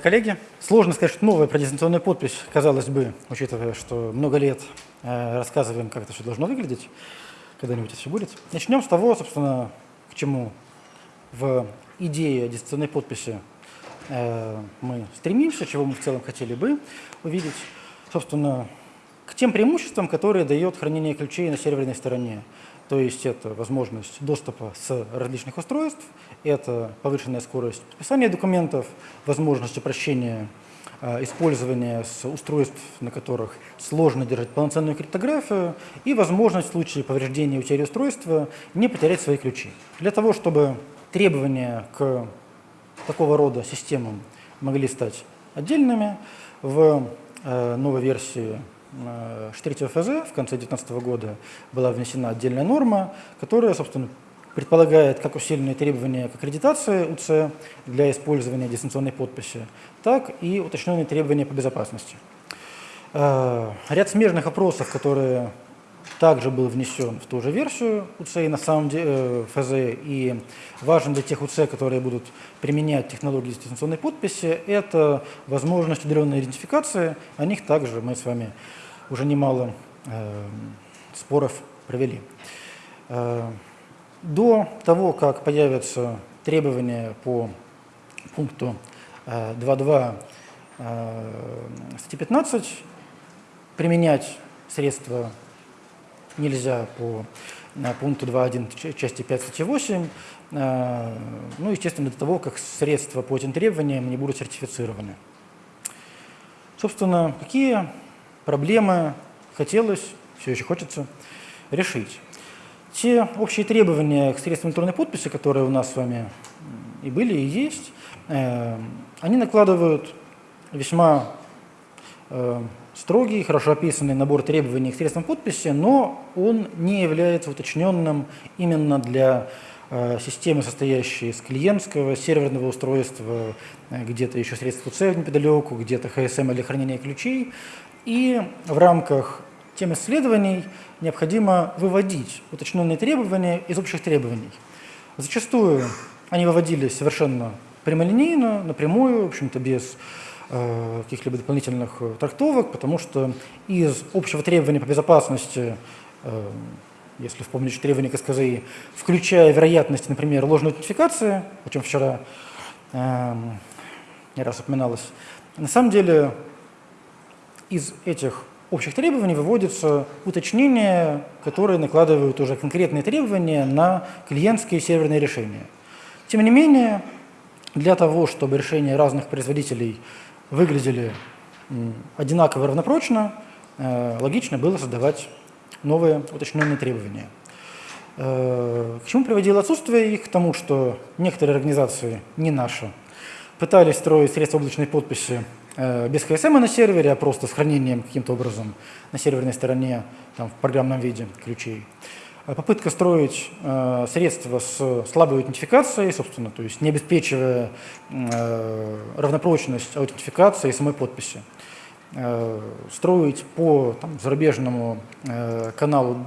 Уважаемые коллеги, сложно сказать, что новая про дистанционную подпись, казалось бы, учитывая, что много лет э, рассказываем, как это все должно выглядеть, когда-нибудь это все будет. Начнем с того, собственно, к чему в идее дистанционной подписи э, мы стремимся, чего мы в целом хотели бы увидеть. Собственно, тем преимуществам, которые дает хранение ключей на серверной стороне. То есть это возможность доступа с различных устройств, это повышенная скорость подписания документов, возможность упрощения э, использования с устройств, на которых сложно держать полноценную криптографию, и возможность в случае повреждения утери устройства не потерять свои ключи. Для того, чтобы требования к такого рода системам могли стать отдельными, в э, новой версии Э, Штриц ФЗ в конце 2019 года была внесена отдельная норма, которая, собственно, предполагает как усиленные требования к аккредитации УЦ для использования дистанционной подписи, так и уточненные требования по безопасности. Э, ряд смежных опросов, которые также был внесен в ту же версию УЦ на самом деле, э, ФЗ и важен для тех УЦ, которые будут применять технологии дистанционной подписи, это возможность удаленной идентификации. О них также мы с вами уже немало э, споров провели. Э, до того, как появятся требования по пункту э, 2.2 э, статьи 15, применять средства нельзя по э, пункту 2.1 части 5 статьи 8, э, ну, естественно, до того, как средства по этим требованиям не будут сертифицированы. Собственно, какие проблемы хотелось, все еще хочется решить. Те общие требования к средствам электронной подписи, которые у нас с вами и были, и есть, э, они накладывают весьма э, строгий, хорошо описанный набор требований к средствам подписи, но он не является уточненным именно для системы, состоящей из клиентского, серверного устройства, где-то еще средства C неподалеку, где-то HSM для хранения ключей. И в рамках тем исследований необходимо выводить уточненные требования из общих требований. Зачастую они выводились совершенно прямолинейно, напрямую, в общем-то без э, каких-либо дополнительных э, трактовок, потому что из общего требования по безопасности, э, если вспомнить требования КСКЗИ, включая вероятность, например, ложной аутентификации, о чем вчера э, не раз упоминалось, на самом деле из этих общих требований выводятся уточнения, которые накладывают уже конкретные требования на клиентские серверные решения. Тем не менее, для того, чтобы решения разных производителей выглядели одинаково равнопрочно, э, логично было создавать новые уточненные требования. Э, к чему приводило отсутствие их? К тому, что некоторые организации, не наши, пытались строить средства облачной подписи Э, без HSM на сервере, а просто с хранением каким-то образом на серверной стороне там, в программном виде ключей. Э, попытка строить э, средства с слабой аутентификацией, собственно, то есть не обеспечивая э, равнопрочность аутентификации и самой подписи. Э, строить по там, зарубежному э, каналу,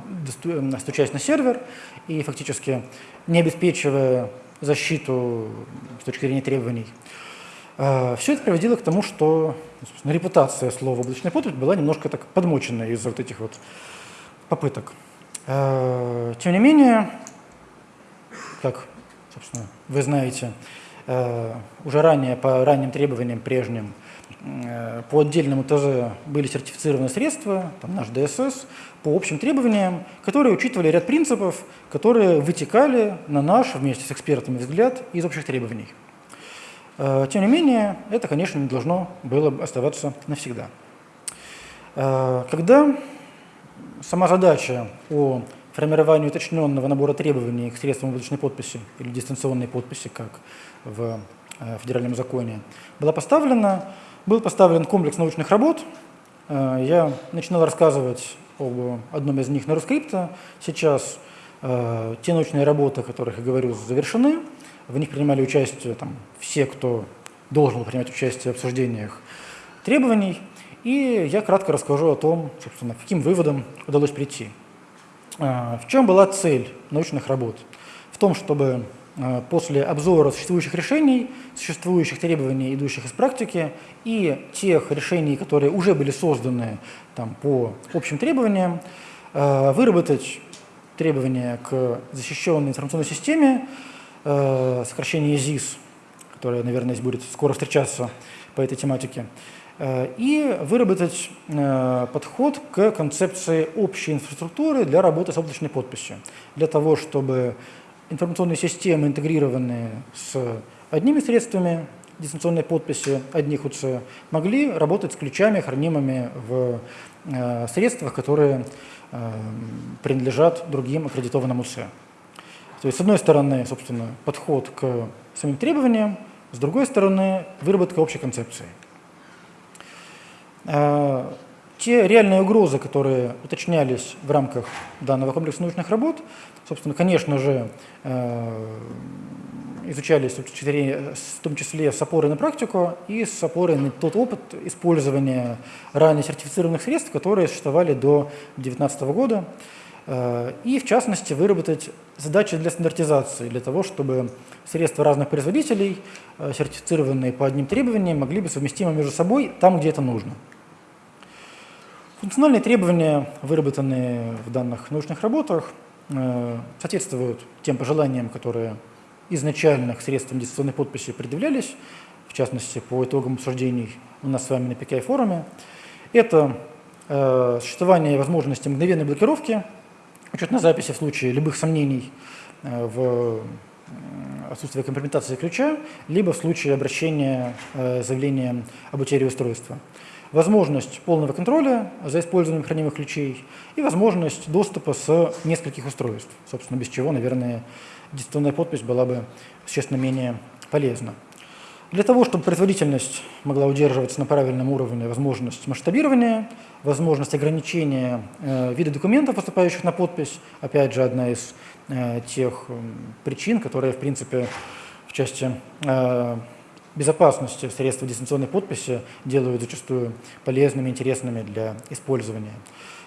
стучась на сервер и фактически не обеспечивая защиту с точки зрения требований. А, Все это приводило к тому, что репутация слова «облачная подпись» была немножко так подмочена из-за вот этих вот попыток. А, тем не менее, как собственно, вы знаете, а, уже ранее по ранним требованиям прежним по отдельному ТЗ были сертифицированы средства, там наш ДСС, по общим требованиям, которые учитывали ряд принципов, которые вытекали на наш, вместе с экспертами, взгляд из общих требований. Э, тем не менее, это, конечно, не должно было оставаться навсегда. Э, когда сама задача о формировании уточненного набора требований к средствам облачной подписи или дистанционной подписи, как в э, федеральном законе, была поставлена, был поставлен комплекс научных работ. Я начинал рассказывать об одном из них на Рускрипта. Сейчас те научные работы, о которых я говорю, завершены. В них принимали участие там, все, кто должен был принимать участие в обсуждениях требований. И я кратко расскажу о том, собственно, каким выводам удалось прийти. А, в чем была цель научных работ? В том, чтобы э, после обзора существующих решений, существующих требований, идущих из практики, и тех решений, которые уже были созданы там, по общим требованиям, э, выработать требования к защищенной информационной системе, сокращение ЗИС, которое, наверное, будет скоро встречаться по этой тематике, Э, и выработать э, подход к концепции общей инфраструктуры для работы с облачной подписью, для того, чтобы информационные системы, интегрированные с одними средствами дистанционной подписи одних УЦ, могли работать с ключами, хранимыми в э, средствах, которые принадлежат другим аккредитованным УЦ. То есть, с одной стороны, собственно, подход к самим требованиям, с другой стороны, выработка общей концепции. Э, те реальные угрозы, которые уточнялись в рамках данного комплекса научных работ, собственно, конечно же, э, изучались в том числе с опорой на практику и с опорой на тот опыт использования ранее сертифицированных средств, которые существовали до 2019 года, э, и в частности выработать задачи для стандартизации, для того, чтобы средства разных производителей, сертифицированные по одним требованиям, могли быть совместимы между собой там, где это нужно. Функциональные требования, выработанные в данных научных работах, э, соответствуют тем пожеланиям, которые изначально к средствам дистанционной подписи предъявлялись, в частности, по итогам обсуждений у нас с вами на PKI-форуме. Это э, существование возможности мгновенной блокировки, учетной записи в случае любых сомнений э, в отсутствие компрометации ключа, либо в случае обращения э, заявления об утере устройства возможность полного контроля за использованием хранимых ключей и возможность доступа с нескольких устройств, собственно, без чего, наверное, дистанционная подпись была бы существенно менее полезна. Для того, чтобы производительность могла удерживаться на правильном уровне, возможность масштабирования, возможность ограничения э, вида документов, поступающих на подпись, опять же, одна из э, тех э, причин, которые, в принципе, в части э, безопасности средства дистанционной подписи делают зачастую полезными, интересными для использования.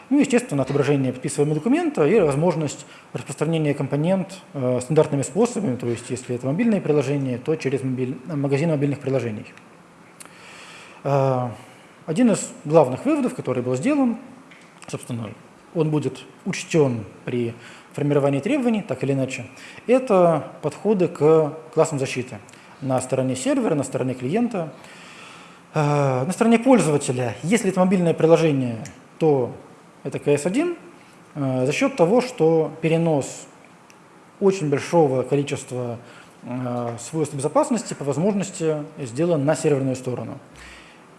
Ну, естественно, отображение подписываемого документа и возможность распространения компонент э, стандартными способами, то есть если это мобильное приложение, то через мобиль... магазин мобильных приложений. Э, один из главных выводов, который был сделан, собственно, он будет учтен при формировании требований, так или иначе, это подходы к классам защиты на стороне сервера, на стороне клиента. Э, на стороне пользователя, если это мобильное приложение, то это CS1 э, за счет того, что перенос очень большого количества э, свойств безопасности по возможности сделан на серверную сторону.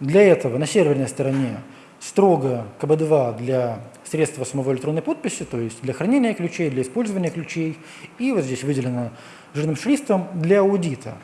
Для этого на серверной стороне строго КБ2 для средства самого электронной подписи, то есть для хранения ключей, для использования ключей. И вот здесь выделено жирным шрифтом для аудита.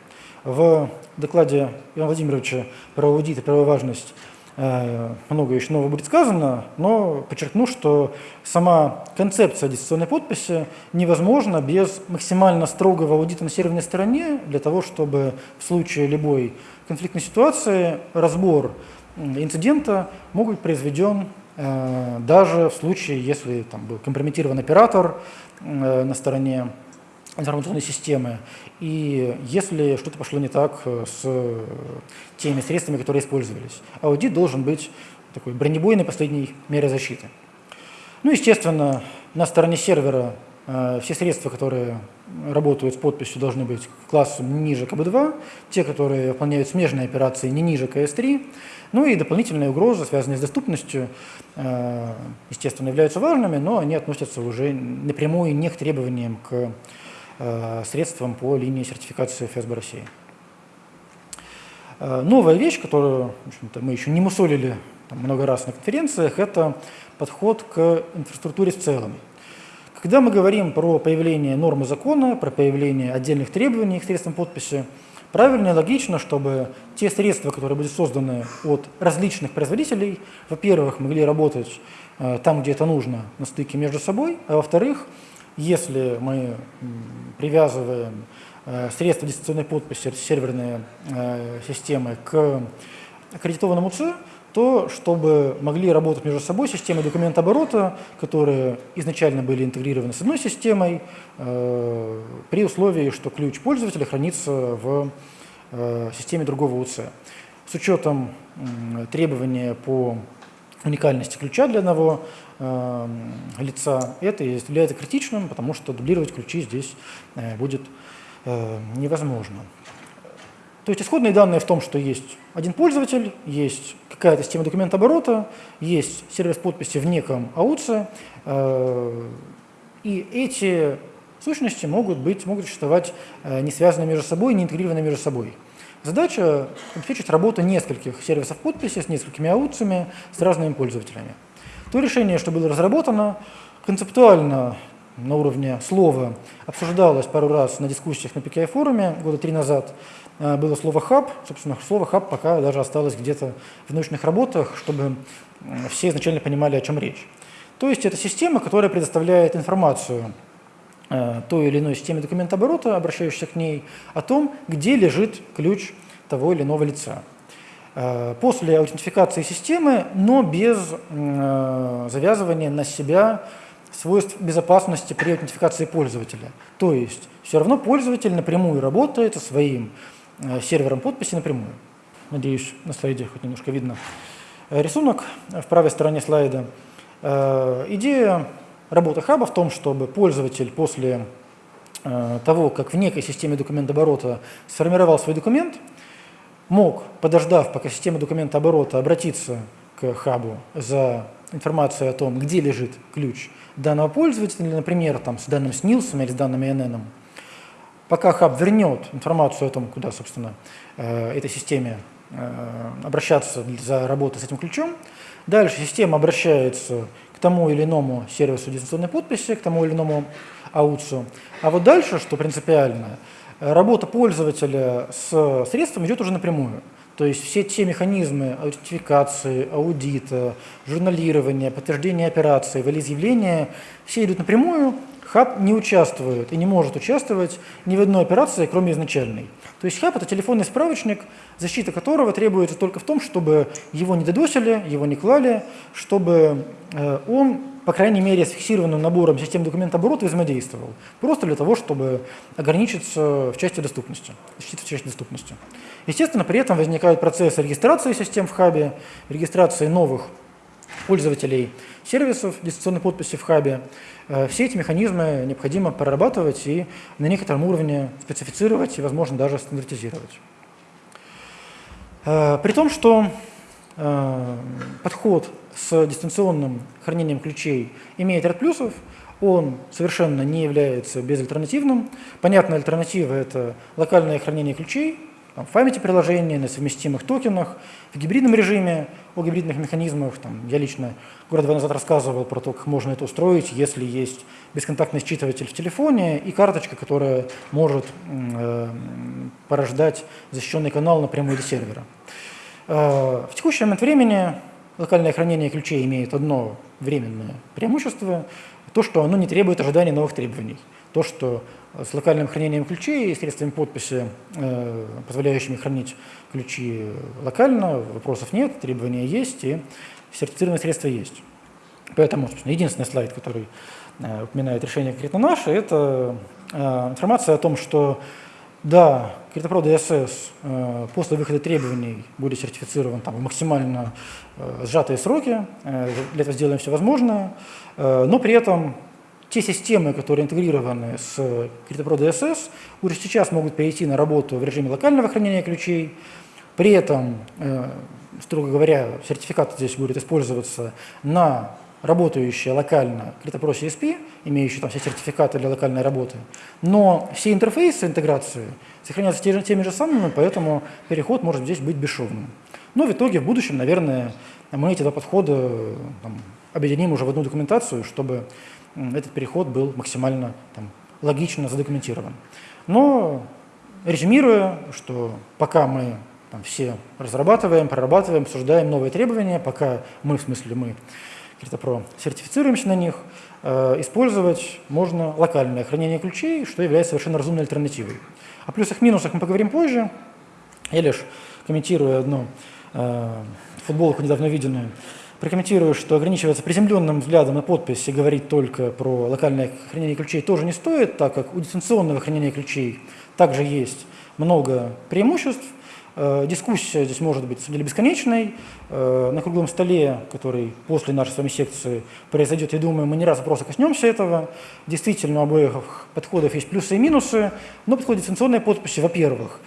В докладе Ивана Владимировича про аудит и про важность э, много еще нового будет сказано, но подчеркну, что сама концепция дистанционной подписи невозможна без максимально строгого аудита на серверной стороне для того, чтобы в случае любой конфликтной ситуации разбор инцидента мог быть произведен э, даже в случае, если там был компрометирован оператор э, на стороне информационной системы. И если что-то пошло не так э, с теми средствами, которые использовались, аудит должен быть такой бронебойной последней мерой защиты. Ну, естественно, на стороне сервера э, все средства, которые работают с подписью, должны быть классом ниже КБ2, те, которые выполняют смежные операции, не ниже КС3. Ну и дополнительные угрозы, связанные с доступностью, э, естественно, являются важными, но они относятся уже напрямую не к требованиям к Э, средством по линии сертификации ФСБ России. Э, новая вещь, которую мы еще не мусолили там, много раз на конференциях, это подход к инфраструктуре в целом. Когда мы говорим про появление нормы закона, про появление отдельных требований к средствам подписи, правильно и логично, чтобы те средства, которые будут созданы от различных производителей, во-первых, могли работать э, там, где это нужно, на стыке между собой, а во-вторых, если мы привязываем э, средства дистанционной подписи, серверные э, системы к аккредитованному ЦИ, то, чтобы могли работать между собой системы документооборота, которые изначально были интегрированы с одной системой, э, при условии, что ключ пользователя хранится в э, системе другого УЦ. С учетом э, требования по уникальности ключа для одного э, лица, это является критичным, потому что дублировать ключи здесь э, будет э, невозможно. То есть исходные данные в том, что есть один пользователь, есть какая-то система документооборота, есть сервис подписи в неком АУЦе, э, и эти сущности могут, быть, могут существовать э, не связанные между собой, не интегрированы между собой. Задача обеспечить работу нескольких сервисов подписи с несколькими аутцами с разными пользователями. То решение, что было разработано, концептуально на уровне слова обсуждалось пару раз на дискуссиях на PKI-форуме года три назад. Э, было слово «хаб». Собственно, слово «хаб» пока даже осталось где-то в научных работах, чтобы все изначально понимали, о чем речь. То есть это система, которая предоставляет информацию той или иной системе документооборота, обращающейся к ней, о том, где лежит ключ того или иного лица. Э, после аутентификации системы, но без завязывания на себя свойств безопасности при аутентификации пользователя. То есть все равно пользователь напрямую работает со своим э, сервером подписи напрямую. Надеюсь, на слайде хоть немножко видно э, рисунок в правой стороне слайда. Э, идея работы хаба в том, чтобы пользователь после того, как в некой системе документооборота сформировал свой документ, мог, подождав, пока система документооборота обратиться к хабу за информацией о том, где лежит ключ данного пользователя, например, там, с данным СНИЛСом или с данным INN, пока хаб вернет информацию о том, куда, собственно, э, этой системе э, обращаться за работой с этим ключом, дальше система обращается к тому или иному сервису дистанционной подписи, к тому или иному аутсу. А вот дальше, что принципиально, работа пользователя с средством идет уже напрямую. То есть все те механизмы аутентификации, аудита, журналирования, подтверждения операции, волеизъявления, все идут напрямую, хаб не участвует и не может участвовать ни в одной операции, кроме изначальной. То есть хаб – это телефонный справочник, защита которого требуется только в том, чтобы его не додосили, его не клали, чтобы э, он по крайней мере, с фиксированным набором систем документооборота взаимодействовал. Просто для того, чтобы ограничиться в части доступности, защиты в части доступности. Естественно, при этом возникают процессы регистрации систем в хабе, регистрации новых пользователей сервисов дистанционной подписи в хабе. Э, все эти механизмы необходимо прорабатывать и на некотором уровне специфицировать и, возможно, даже стандартизировать. Э, при том, что э, подход с дистанционным хранением ключей имеет ряд плюсов, он совершенно не является безальтернативным. Понятная альтернатива – это локальное хранение ключей, там, в памяти приложения, на совместимых токенах, в гибридном режиме, о гибридных механизмах. Там, я лично год-два назад рассказывал про то, как можно это устроить, если есть бесконтактный считыватель в телефоне и карточка, которая может э, порождать защищенный канал напрямую до сервера. Э, в текущий момент времени локальное хранение ключей имеет одно временное преимущество, то, что оно не требует ожидания новых требований. То, что с локальным хранением ключей и средствами подписи, э, позволяющими хранить ключи локально, вопросов нет, требования есть и сертифицированные средства есть. Поэтому, единственный слайд, который э, упоминает решение конкретно наше, это э, информация о том, что да, CryptoPro DSS после выхода требований будет сертифицирован там, в максимально сжатые сроки, для этого сделаем все возможное, но при этом те системы, которые интегрированы с CryptoPro DSS, уже сейчас могут перейти на работу в режиме локального хранения ключей, при этом, строго говоря, сертификат здесь будет использоваться на работающая локально CryptoPro CSP, имеющая там все сертификаты для локальной работы, но все интерфейсы интеграции сохраняются теми же самыми, поэтому переход может здесь быть бесшовным. Но в итоге в будущем, наверное, мы эти два подхода там, объединим уже в одну документацию, чтобы этот переход был максимально там, логично задокументирован. Но резюмируя, что пока мы там, все разрабатываем, прорабатываем, обсуждаем новые требования, пока мы, в смысле мы, CryptoPro, сертифицируемся на них, э, использовать можно локальное хранение ключей, что является совершенно разумной альтернативой. О плюсах-минусах мы поговорим позже. Я лишь комментирую одну э, футболку недавно виденную, прокомментирую, что ограничиваться приземленным взглядом на подпись и говорить только про локальное хранение ключей тоже не стоит, так как у дистанционного хранения ключей также есть много преимуществ. Э, дискуссия здесь может быть или бесконечной. Э, на круглом столе, который после нашей с вами секции произойдет, я думаю, мы не раз просто коснемся этого. Действительно, у обоих подходов есть плюсы и минусы, но подход дистанционной подписи, во-первых,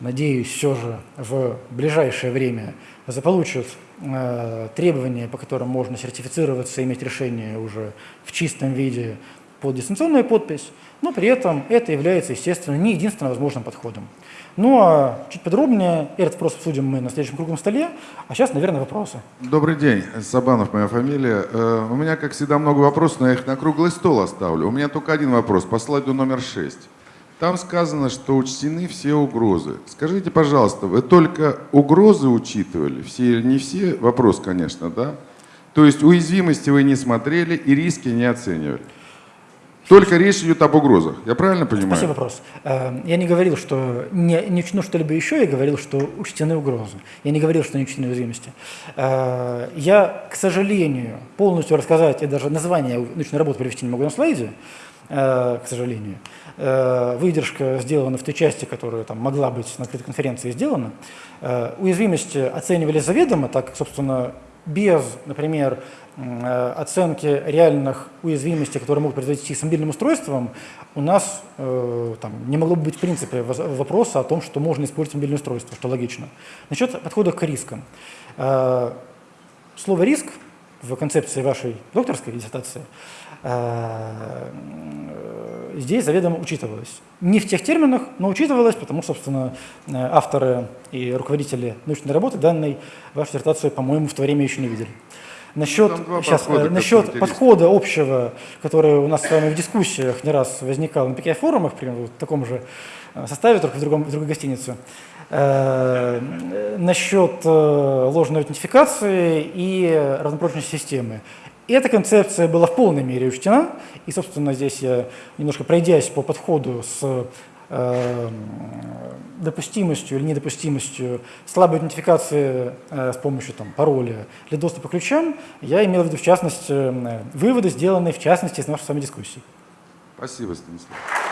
надеюсь, все же в ближайшее время заполучат э, требования, по которым можно сертифицироваться иметь решение уже в чистом виде под дистанционную подпись, но при этом это является, естественно, не единственным возможным подходом. Ну а чуть подробнее, этот вопрос обсудим мы на следующем круглом столе, а сейчас, наверное, вопросы. Добрый день, Сабанов моя фамилия. Э, у меня, как всегда, много вопросов, но я их на круглый стол оставлю. У меня только один вопрос по слайду номер 6. Там сказано, что учтены все угрозы. Скажите, пожалуйста, вы только угрозы учитывали? Все или не все? Вопрос, конечно, да? То есть уязвимости вы не смотрели и риски не оценивали? Только речь идет об угрозах. Я правильно понимаю? Спасибо вопрос. Э, я не говорил, что не, не учтено что-либо еще, я говорил, что учтены угрозы. Я не говорил, что не учтены уязвимости. Э, я, к сожалению, полностью рассказать, я даже название научной работы привести не могу на слайде, к сожалению. Выдержка сделана в той части, которая там могла быть на открытой конференции сделана. Уязвимости оценивали заведомо, так, собственно, без, например, Э, оценки реальных уязвимостей, которые могут произойти с мобильным устройством, у нас э, там, не могло бы быть в принципе вопроса о том, что можно использовать мобильное устройство, что логично. Насчет подхода к рискам. Э, слово «риск» в концепции вашей докторской диссертации э, здесь заведомо учитывалось. Не в тех терминах, но учитывалось, потому, собственно, э, авторы и руководители научной работы данной вашу диссертацию, по-моему, в то время еще не видели. Насчет, сейчас, подхода, насчет подхода общего, который у нас с вами в дискуссиях не раз возникал на PKI-форумах, примерно в таком же э, составе, только в, другом, в другой гостинице, э, насчет э, ложной аутентификации и разнопрочности системы. Эта концепция была в полной мере учтена, и, собственно, здесь я, немножко пройдясь по подходу с допустимостью или недопустимостью слабой идентификации э, с помощью там, пароля для доступа к ключам, я имел в виду, в частности, э, выводы, сделанные, в частности, из нашей с вами дискуссии. Спасибо, Станислав.